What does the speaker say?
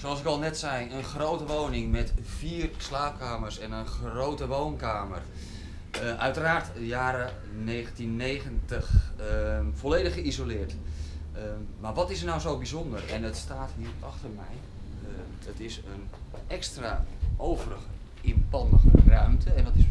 Zoals ik al net zei, een grote woning met vier slaapkamers en een grote woonkamer. Eh, uiteraard jaren 1990, ehm, volledig geïsoleerd. Ehm, maar wat is er nou zo bijzonder? En het staat hier achter mij. Ehm, het is een extra overige inpandige ruimte. En dat is,